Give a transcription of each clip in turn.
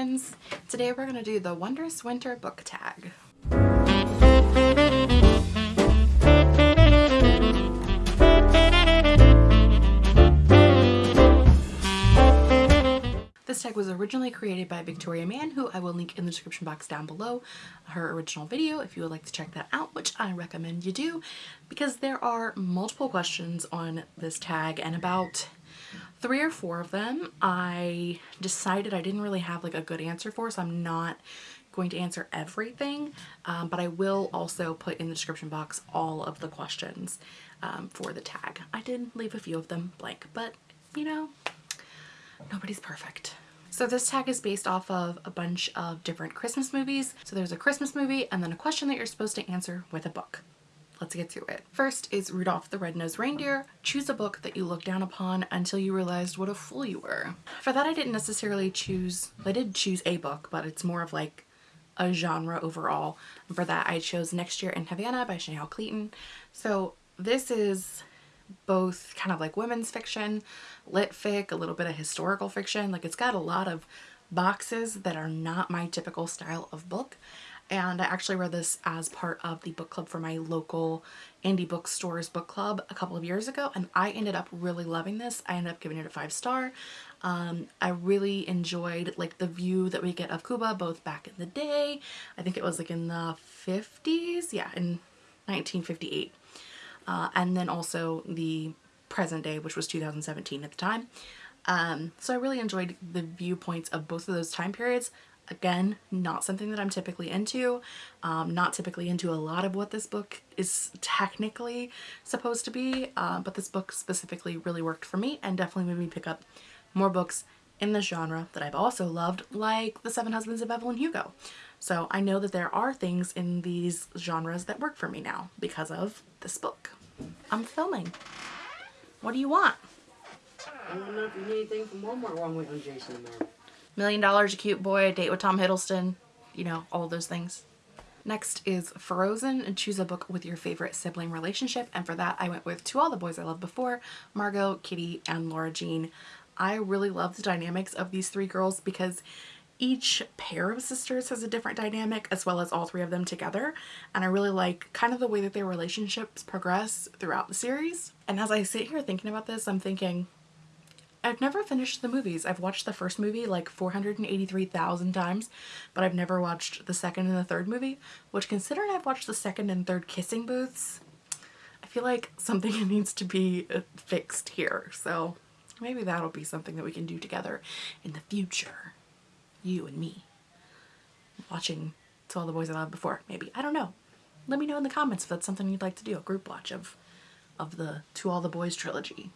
friends! Today we're going to do the Wondrous Winter book tag. This tag was originally created by Victoria Mann, who I will link in the description box down below, her original video if you would like to check that out, which I recommend you do because there are multiple questions on this tag and about three or four of them I decided I didn't really have like a good answer for, so I'm not going to answer everything, um, but I will also put in the description box all of the questions um, for the tag. I did leave a few of them blank, but you know, nobody's perfect. So this tag is based off of a bunch of different Christmas movies. So there's a Christmas movie and then a question that you're supposed to answer with a book. Let's get to it. First is Rudolph the Red-Nosed Reindeer. Choose a book that you look down upon until you realized what a fool you were. For that I didn't necessarily choose, I did choose a book, but it's more of like a genre overall. And for that I chose Next Year in Havana by Chanel Cleeton. So this is both kind of like women's fiction, lit fic, a little bit of historical fiction. Like it's got a lot of boxes that are not my typical style of book. And I actually read this as part of the book club for my local indie bookstores book club a couple of years ago and I ended up really loving this. I ended up giving it a five star. Um, I really enjoyed like the view that we get of Cuba both back in the day. I think it was like in the 50s. Yeah, in 1958 uh, and then also the present day, which was 2017 at the time. Um, so I really enjoyed the viewpoints of both of those time periods. Again, not something that I'm typically into, um, not typically into a lot of what this book is technically supposed to be, uh, but this book specifically really worked for me and definitely made me pick up more books in the genre that I've also loved, like The Seven Husbands of Evelyn Hugo. So I know that there are things in these genres that work for me now because of this book. I'm filming. What do you want? I don't know if you need anything from Walmart waiting on Jason tomorrow. Million Dollars, a cute boy, date with Tom Hiddleston, you know, all those things. Next is Frozen and choose a book with your favorite sibling relationship. And for that, I went with To All the Boys I Loved Before, Margot, Kitty, and Laura Jean. I really love the dynamics of these three girls because each pair of sisters has a different dynamic as well as all three of them together and I really like kind of the way that their relationships progress throughout the series. And as I sit here thinking about this I'm thinking I've never finished the movies. I've watched the first movie like 483,000 times, but I've never watched the second and the third movie, which considering I've watched the second and third kissing booths, I feel like something needs to be uh, fixed here. So maybe that'll be something that we can do together in the future you and me watching To All the Boys I Loved Before, maybe. I don't know. Let me know in the comments if that's something you'd like to do, a group watch of, of the To All the Boys trilogy.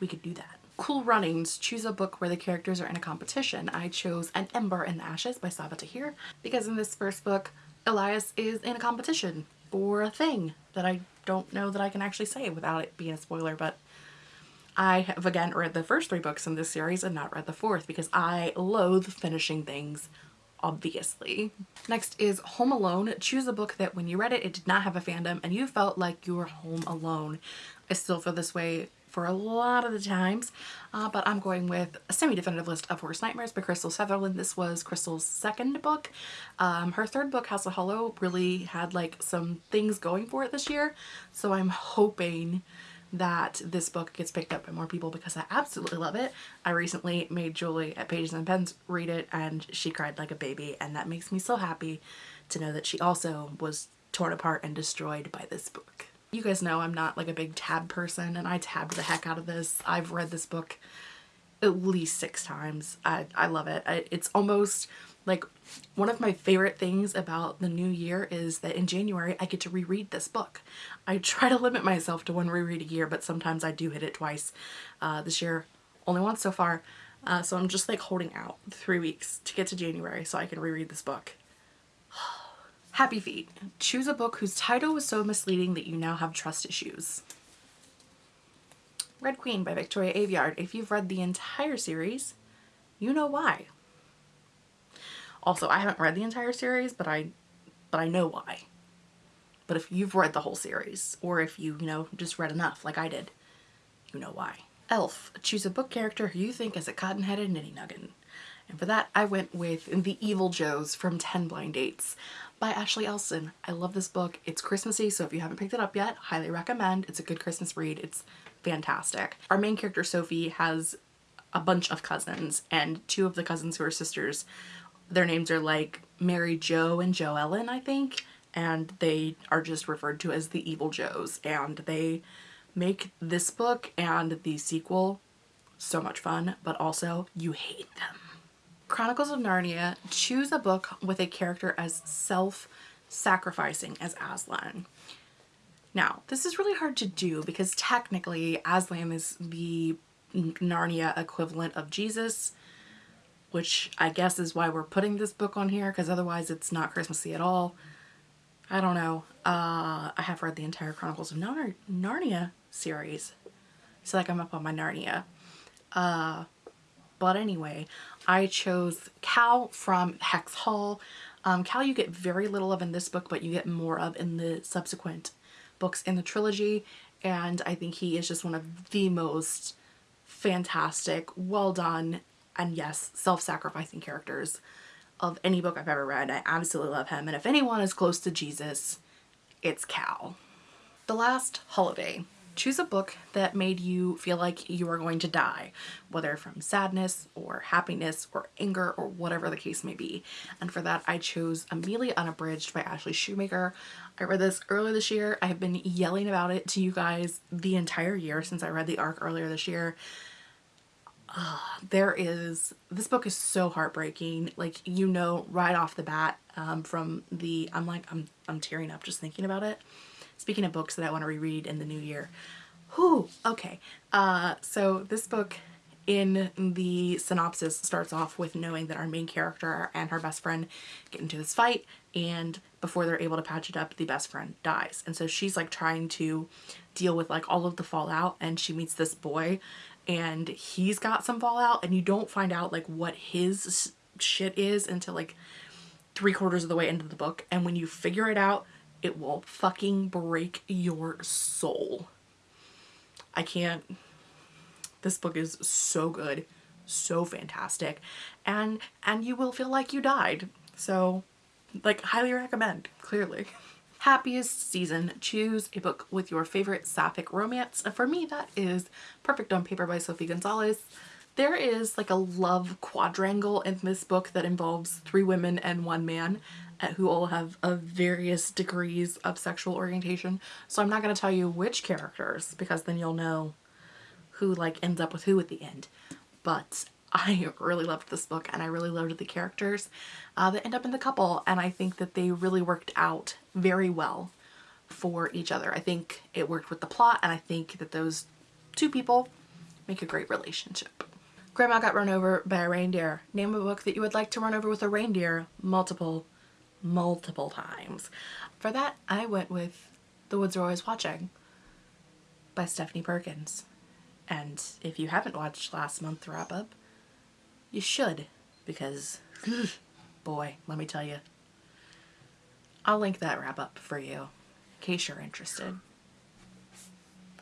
We could do that. Cool Runnings, choose a book where the characters are in a competition. I chose An Ember in the Ashes by Sabaa Tahir because in this first book, Elias is in a competition for a thing that I don't know that I can actually say without it being a spoiler, but I have again read the first three books in this series and not read the fourth because I loathe finishing things obviously. Next is Home Alone. Choose a book that when you read it, it did not have a fandom and you felt like you were home alone. I still feel this way for a lot of the times, uh, but I'm going with a semi-definitive list of Worst Nightmares by Krystal Sutherland. This was Krystal's second book. Um, her third book, House of Hollow, really had like some things going for it this year, so I'm hoping that this book gets picked up by more people because I absolutely love it. I recently made Julie at Pages and Pens read it and she cried like a baby and that makes me so happy to know that she also was torn apart and destroyed by this book. You guys know I'm not like a big tab person and I tabbed the heck out of this. I've read this book at least six times. I, I love it. I, it's almost like one of my favorite things about the new year is that in January I get to reread this book. I try to limit myself to one reread a year, but sometimes I do hit it twice. Uh, this year, only once so far. Uh, so I'm just like holding out three weeks to get to January so I can reread this book. Happy Feet. Choose a book whose title was so misleading that you now have trust issues. Red Queen by Victoria Aveyard. If you've read the entire series, you know why. Also, I haven't read the entire series, but I, but I know why. But if you've read the whole series, or if you, you know, just read enough like I did, you know why. Elf. Choose a book character who you think is a cotton-headed nitty-nuggin. And for that, I went with The Evil Joes from 10 Blind Dates by Ashley Elston. I love this book. It's Christmassy, so if you haven't picked it up yet, highly recommend. It's a good Christmas read. It's fantastic. Our main character, Sophie, has a bunch of cousins, and two of the cousins who are sisters, their names are like Mary Jo and Jo Ellen, I think, and they are just referred to as the Evil Joes, and they make this book and the sequel so much fun, but also you hate them. Chronicles of Narnia, choose a book with a character as self-sacrificing as Aslan. Now, this is really hard to do because technically Aslan is the Narnia equivalent of Jesus, which I guess is why we're putting this book on here because otherwise it's not Christmassy at all. I don't know. Uh, I have read the entire Chronicles of Nar Narnia series. So like I'm up on my Narnia. Uh, but anyway, I chose Cal from Hex Hall. Um, Cal you get very little of in this book, but you get more of in the subsequent books in the trilogy. And I think he is just one of the most fantastic, well done, and yes, self-sacrificing characters of any book I've ever read. I absolutely love him. And if anyone is close to Jesus, it's Cal. The Last Holiday choose a book that made you feel like you were going to die, whether from sadness or happiness or anger or whatever the case may be. And for that, I chose Amelia Unabridged by Ashley Schumacher. I read this earlier this year. I have been yelling about it to you guys the entire year since I read the arc earlier this year. Uh, there is, this book is so heartbreaking. Like, you know, right off the bat um, from the, I'm like, I'm, I'm tearing up just thinking about it. Speaking of books that I want to reread in the new year. Whew, okay. Uh, so this book in the synopsis starts off with knowing that our main character and her best friend get into this fight and before they're able to patch it up the best friend dies and so she's like trying to deal with like all of the fallout and she meets this boy and he's got some fallout and you don't find out like what his shit is until like three quarters of the way into the book and when you figure it out it will fucking break your soul. I can't. This book is so good, so fantastic, and and you will feel like you died. So, like, highly recommend. Clearly. Happiest season. Choose a book with your favorite sapphic romance. For me, that is Perfect on Paper by Sophie Gonzales. There is like a love quadrangle in this book that involves three women and one man who all have a various degrees of sexual orientation. So I'm not going to tell you which characters because then you'll know who like ends up with who at the end. But I really loved this book and I really loved the characters uh, that end up in the couple and I think that they really worked out very well for each other. I think it worked with the plot and I think that those two people make a great relationship. Grandma Got Run Over by a Reindeer. Name a book that you would like to run over with a reindeer multiple multiple times. For that, I went with The Woods Are Always Watching by Stephanie Perkins. And if you haven't watched last month's wrap up, you should because boy, let me tell you. I'll link that wrap up for you in case you're interested.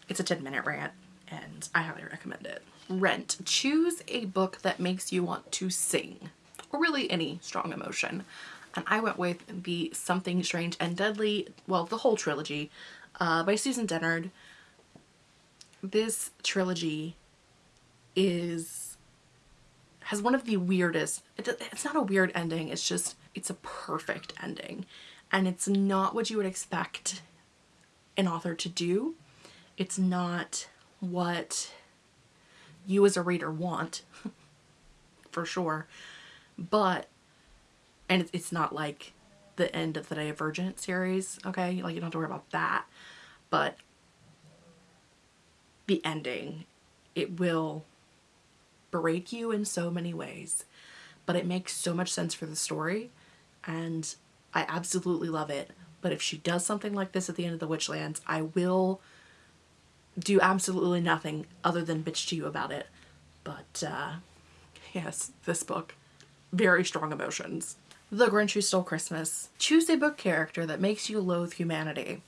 It's a 10 minute rant and I highly recommend it. Rent. Choose a book that makes you want to sing or really any strong emotion and I went with the Something Strange and Deadly, well, the whole trilogy uh, by Susan Dennard. This trilogy is has one of the weirdest, it, it's not a weird ending, it's just, it's a perfect ending. And it's not what you would expect an author to do. It's not what you as a reader want, for sure. But and it's not like the end of the Divergent series, okay? Like you don't have to worry about that. But the ending, it will break you in so many ways, but it makes so much sense for the story and I absolutely love it. But if she does something like this at the end of the Witchlands, I will do absolutely nothing other than bitch to you about it. But uh, yes, this book, very strong emotions. The Grinch Who Stole Christmas. Choose a book character that makes you loathe humanity.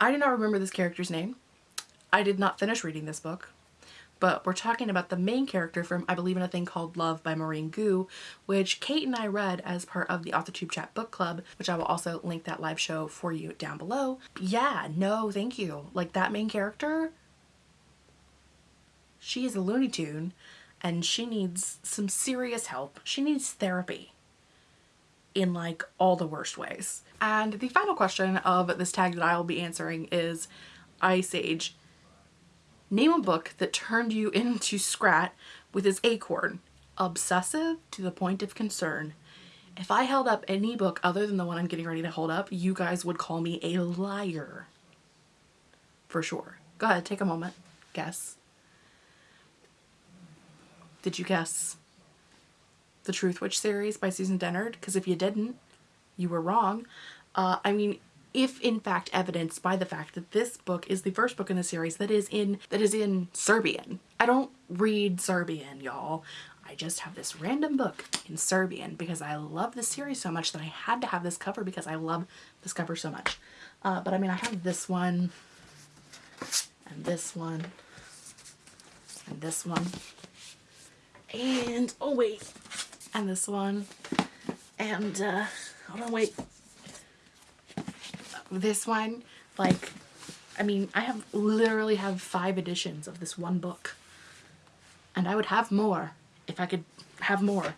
I do not remember this character's name. I did not finish reading this book, but we're talking about the main character from I Believe in a Thing Called Love by Maureen Goo, which Kate and I read as part of the AuthorTube Chat book club, which I will also link that live show for you down below. Yeah, no, thank you. Like that main character, she is a Looney Tune and she needs some serious help. She needs therapy in like all the worst ways. And the final question of this tag that I will be answering is Ice Age. Name a book that turned you into Scrat with his acorn. Obsessive to the point of concern. If I held up any book other than the one I'm getting ready to hold up, you guys would call me a liar. For sure. Go ahead, take a moment. Guess. Did you guess the Truthwitch series by Susan Dennard? Because if you didn't, you were wrong. Uh, I mean, if in fact evidenced by the fact that this book is the first book in the series that is in that is in Serbian. I don't read Serbian, y'all. I just have this random book in Serbian because I love this series so much that I had to have this cover because I love this cover so much. Uh, but I mean, I have this one and this one and this one and oh wait and this one. And uh hold on wait. This one like I mean I have literally have five editions of this one book. And I would have more if I could have more.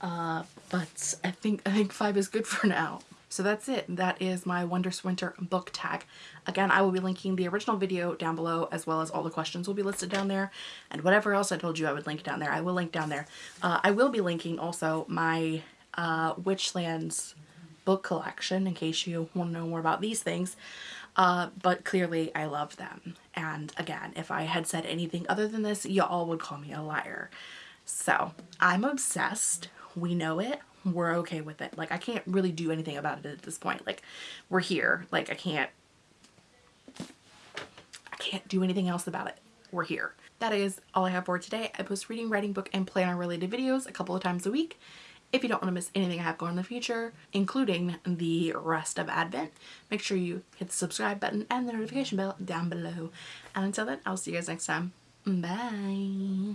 Uh but I think I think five is good for now so that's it. That is my Wondrous Winter book tag. Again, I will be linking the original video down below as well as all the questions will be listed down there and whatever else I told you I would link down there. I will link down there. Uh, I will be linking also my uh, Witchlands book collection in case you want to know more about these things. Uh, but clearly I love them. And again, if I had said anything other than this, y'all would call me a liar. So I'm obsessed. We know it we're okay with it. Like I can't really do anything about it at this point. Like we're here. Like I can't I can't do anything else about it. We're here. That is all I have for today. I post reading, writing, book, and planner related videos a couple of times a week. If you don't want to miss anything I have going in the future, including the rest of Advent, make sure you hit the subscribe button and the notification bell down below. And until then, I'll see you guys next time. Bye.